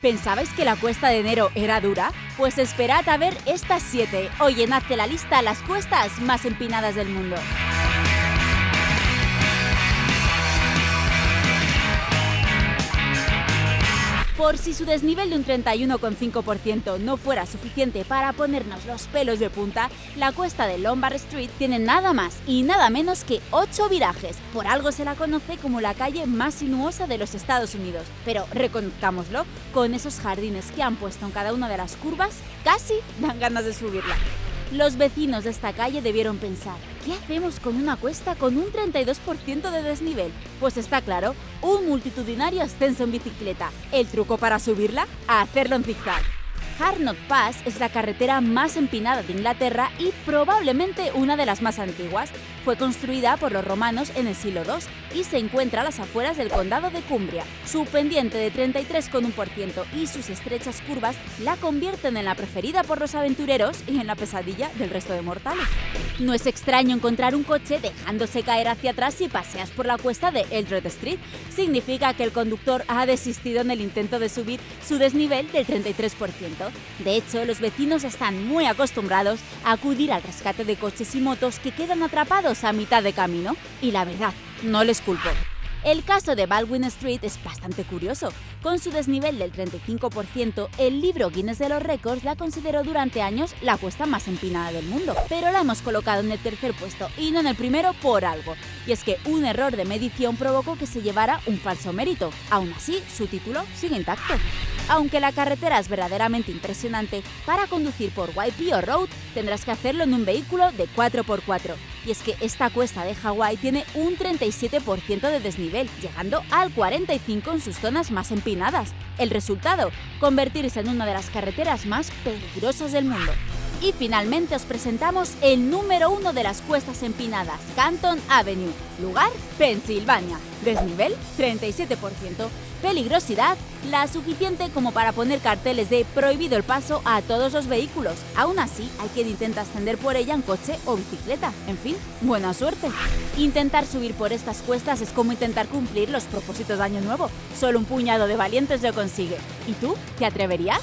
¿Pensabais que la cuesta de enero era dura? Pues esperad a ver estas 7 o llenad la lista las cuestas más empinadas del mundo. Por si su desnivel de un 31,5% no fuera suficiente para ponernos los pelos de punta, la cuesta de Lombard Street tiene nada más y nada menos que 8 virajes. Por algo se la conoce como la calle más sinuosa de los Estados Unidos. Pero reconozcámoslo, con esos jardines que han puesto en cada una de las curvas, casi dan ganas de subirla. Los vecinos de esta calle debieron pensar, ¿qué hacemos con una cuesta con un 32% de desnivel? Pues está claro, un multitudinario ascenso en bicicleta. ¿El truco para subirla? hacerlo en zigzag. Harnot Pass es la carretera más empinada de Inglaterra y probablemente una de las más antiguas. Fue construida por los romanos en el siglo II y se encuentra a las afueras del condado de Cumbria. Su pendiente de 33,1% y sus estrechas curvas la convierten en la preferida por los aventureros y en la pesadilla del resto de mortales. No es extraño encontrar un coche dejándose caer hacia atrás si paseas por la cuesta de Eldred Street. Significa que el conductor ha desistido en el intento de subir su desnivel del 33%. De hecho, los vecinos están muy acostumbrados a acudir al rescate de coches y motos que quedan atrapados a mitad de camino. Y la verdad, no les culpo. El caso de Baldwin Street es bastante curioso. Con su desnivel del 35%, el libro Guinness de los Récords la consideró durante años la cuesta más empinada del mundo, pero la hemos colocado en el tercer puesto y no en el primero por algo. Y es que un error de medición provocó que se llevara un falso mérito. Aún así, su título sigue intacto. Aunque la carretera es verdaderamente impresionante, para conducir por YPO Road tendrás que hacerlo en un vehículo de 4x4. Y es que esta cuesta de Hawái tiene un 37% de desnivel, llegando al 45% en sus zonas más empinadas. El resultado, convertirse en una de las carreteras más peligrosas del mundo. Y finalmente os presentamos el número uno de las cuestas empinadas, Canton Avenue, lugar Pensilvania, desnivel 37%, peligrosidad la suficiente como para poner carteles de prohibido el paso a todos los vehículos. Aún así, hay quien intenta ascender por ella en coche o bicicleta. En fin, buena suerte. Intentar subir por estas cuestas es como intentar cumplir los propósitos de Año Nuevo. Solo un puñado de valientes lo consigue. ¿Y tú? ¿Te atreverías?